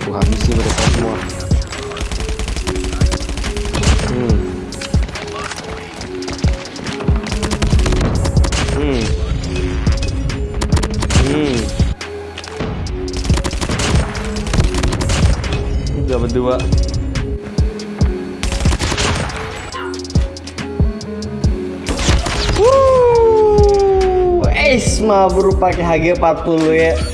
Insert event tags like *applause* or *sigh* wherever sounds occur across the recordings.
Gua habisi mereka semua. Hmm. Hmm. Hmm. Udah berdua. Wuh, mah bro pakai HG40 ya.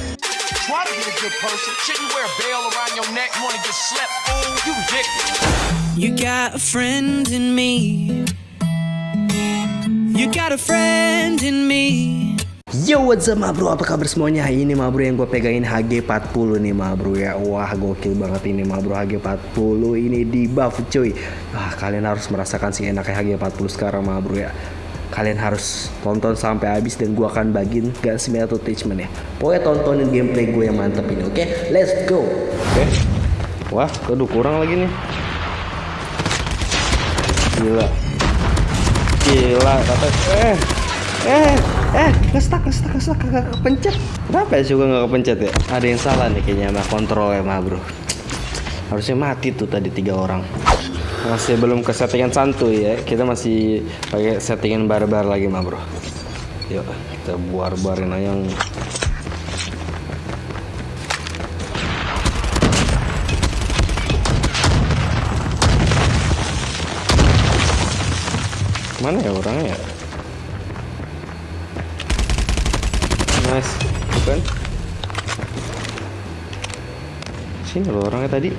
Good person. Shouldn't wear a bell around your neck. Wanna get slept? Fool, you ridiculous. You got a friend in me. You got a friend in me. Yo what's up ma bro apa kabar semuanya Ini ma bro yang gue pegangin HG40 nih ma bro ya Wah gokil banget ini ma bro HG40 ini di buff cuy Wah kalian harus merasakan sih enaknya HG40 sekarang ma bro ya Kalian harus tonton sampai habis dan gue akan bagiin gak atau attachment ya. Pokoknya tontonin gameplay gue yang mantep ini oke? Let's go! Oke. Wah aduh kurang lagi nih. Gila. Gila kata eh eh eh ngestak ngestak ngestak kagak kepencet. Kenapa ya juga nggak kepencet ya? Ada yang salah nih kayaknya sama kontrol ya mah bro. Harusnya mati tuh tadi tiga orang masih belum ke settingan santuy ya kita masih pakai settingan barbar lagi mah bro yuk kita buar-buarin aja yang mana ya orangnya ya Nice, bukan? Sini loh orangnya tadi.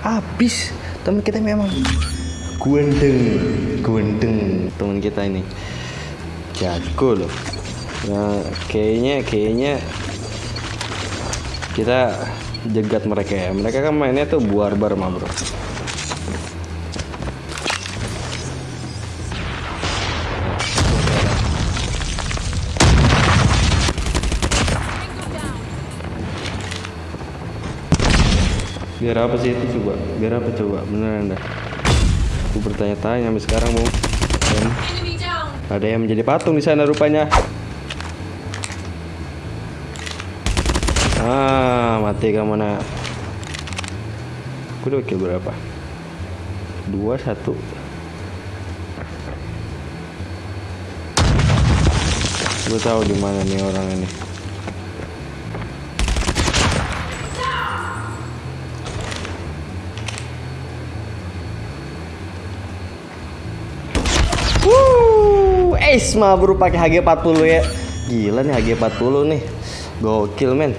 Habis. Teman kita memang guendeng, guendeng teman kita ini. Jago loh. Nah, kayaknya kayaknya kita jegat mereka ya. Mereka kan mainnya tuh barbar mah, Bro. Biar apa sih itu coba? Biar apa coba? Beneran dah. Aku bertanya-tanya sampai sekarang mau ada yang menjadi patung di sana rupanya. Ah mati kamu nak. Aku udah kill berapa? Dua satu. Gue tahu di mana nih orang ini Mah bro pakai HG40 ya. Gila nih HG40 nih. Gokil men.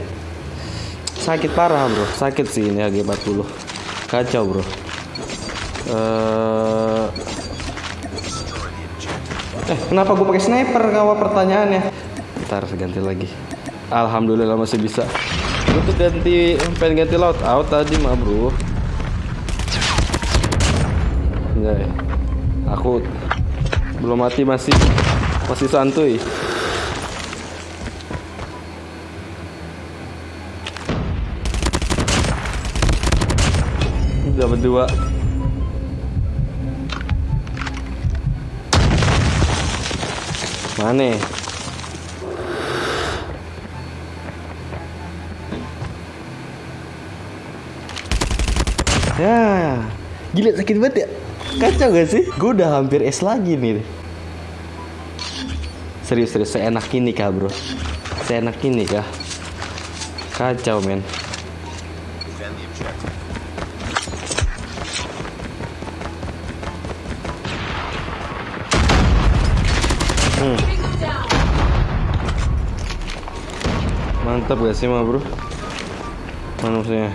Sakit parah bro, sakit sih ini HG40. Kacau bro. Eh, eh kenapa gue pakai sniper kawa pertanyaannya? Ntar ganti lagi. Alhamdulillah masih bisa. Gue tuh ganti pengen ganti loadout out tadi mah bro. Enggak ya. Aku belum mati masih masih santuy. Udah berdua. Mana? Ya. Gila sakit banget ya Kacau gak sih? Gue udah hampir S lagi nih. Serius, serius. Seenak ini kah, bro? Seenak ini kah? Kacau, men. Hmm. Mantap gak sih, mah, bro? Mana musuhnya?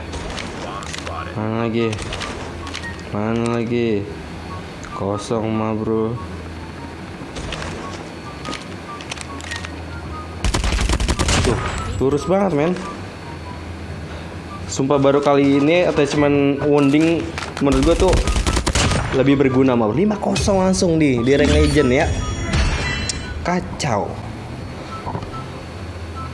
Mana lagi? Mana lagi? Kosong mah bro. Tuh, lurus banget men. Sumpah baru kali ini attachment wounding menurut gue tuh lebih berguna mah 5-0 langsung di di rank legend ya. Kacau.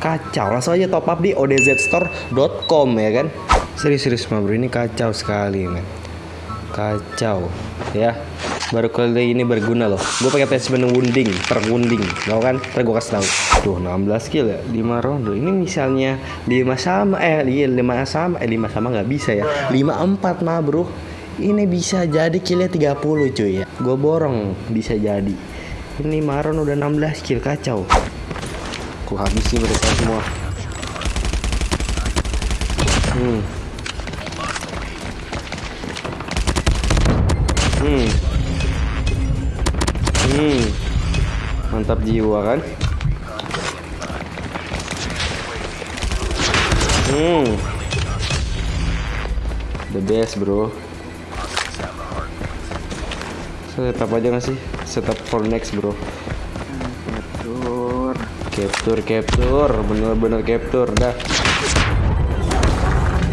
Kacau. Langsung aja top up di odzstore.com ya kan? Serius-serius mah bro. Ini kacau sekali men Kacau. Ya. Baru kali ini berguna loh. Gue pakai attachment wounding per wounding tau kan? Ntar gue kasih tahu. Tuh 16 kill ya? 5 ronde Ini misalnya 5 sama Eh iya 5 sama Eh 5 sama nggak bisa ya? 5-4 mah bro. Ini bisa jadi killnya 30 cuy ya. Gue borong bisa jadi. Ini Maron udah 16 kill kacau. Ku habisi mereka semua. Hmm Mantap jiwa kan Hmm. The best, bro. Setup aja gak sih? Setup for next, bro. Capture. Capture, capture, bener-bener capture, dah.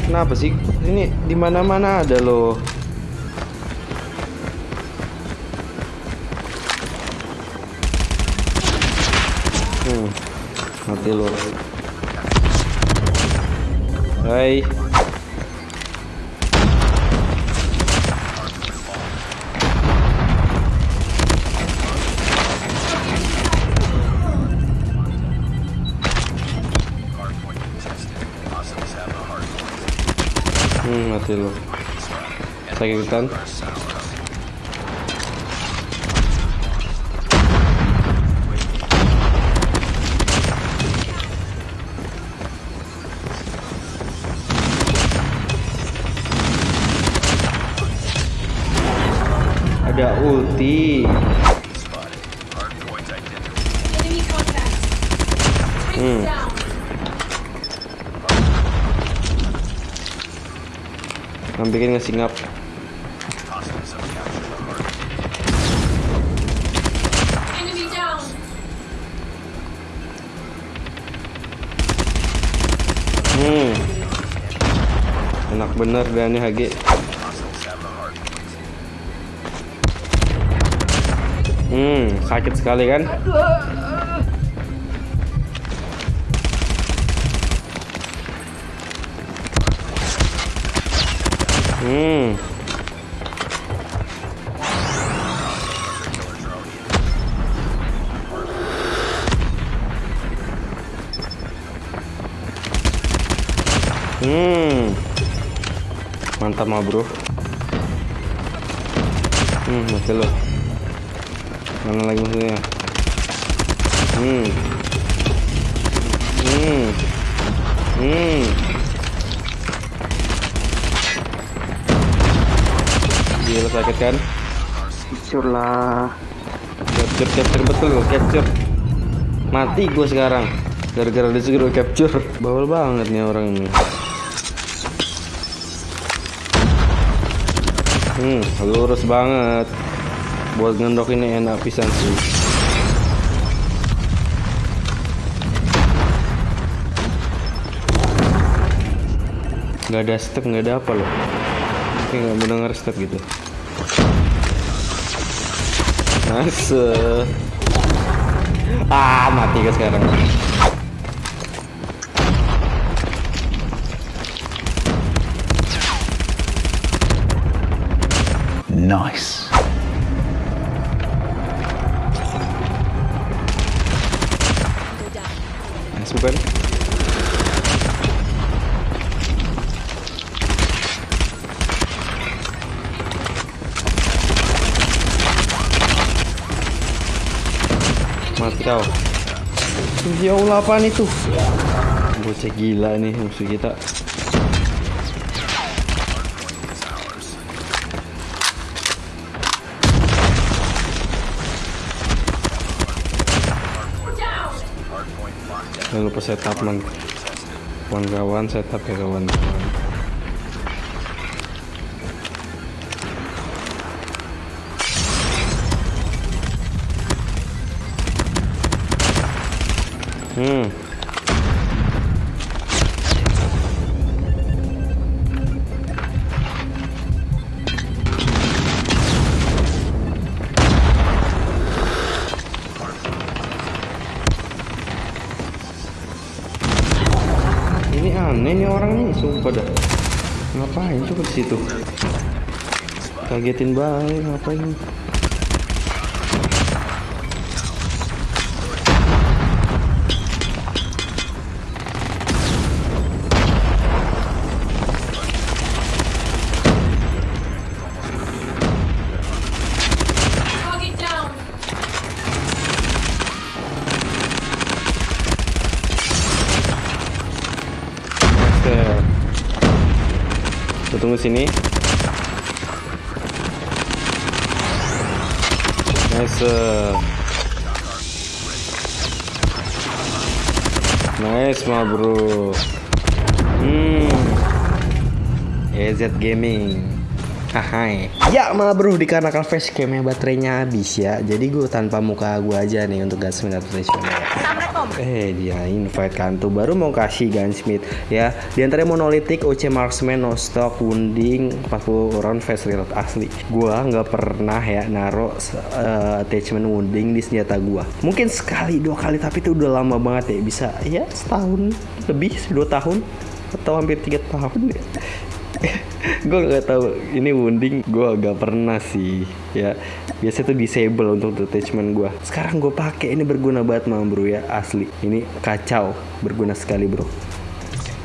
Kenapa sih? Ini di mana-mana ada loh. Mati lo. Hai. Hmm, mati lo. Sakitan. Ada ulti. Hmm. Nampikin ngasih ngap. Enemy down. Hmm. Enak bener dan HG. Hmm, sakit sekali kan? Hmm. Hmm. Mantap mah, Bro. Hmm, mati lo. Mana lagi musuhnya? Hmm. Hmm. Hmm. Gila sakit kan? Capture lah. Capture, capture betul capture. Mati gue sekarang. Gara-gara disuruh capture. Bawel banget nih orang ini. Hmm, lurus banget. Buat ngendok ini enak pisan sih. Gak ada step, nggak ada apa loh. Kayak nggak mendengar step gitu. Nice. Ah, mati ke sekarang. Nice. Bukan? Mati kau. Ya Allah apaan itu? Bocah gila nih musuh kita. Jangan lupa setup man. Kawan-kawan setup ya kawan. Hmm. Ini aneh nih orang nih, sumpah dah. Ngapain coba di situ? Kagetin banget, ngapain? Tunggu sini. Nice. Nice, ma bro. Hmm. EZ Gaming. Hai. Ya ma bro dikarenakan facecamnya baterainya habis ya Jadi gue tanpa muka gue aja nih untuk Gunsmith atau Flashman Eh dia invite kan tuh baru mau kasih Gunsmith ya. Di antaranya monolitik, OC Marksman, no stock, wounding 40 round face reload asli. Gua nggak pernah ya naro uh, attachment wounding di senjata gua. Mungkin sekali dua kali tapi itu udah lama banget ya. Bisa ya setahun lebih dua tahun atau hampir tiga tahun ya *laughs* gue nggak tahu ini wounding gue agak pernah sih ya biasanya tuh disable untuk detachment gue sekarang gue pakai ini berguna banget mah bro ya asli. Ini kacau berguna sekali bro.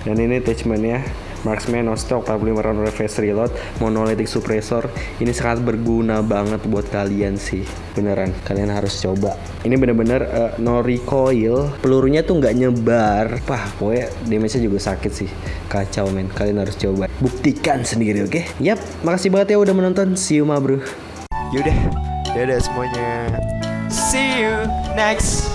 Dan ini attachmentnya Marksman, no stock, 45 round reverse reload, monolithic suppressor. Ini sangat berguna banget buat kalian sih Beneran, kalian harus coba. Ini bener-bener uh, no recoil. Pelurunya tuh nggak nyebar. Pah, pokoknya damage-nya juga sakit sih. Kacau men, kalian harus coba. Buktikan sendiri oke? Okay? Yap, makasih banget ya udah menonton. See you ma bro Yaudah, dadah semuanya. See you next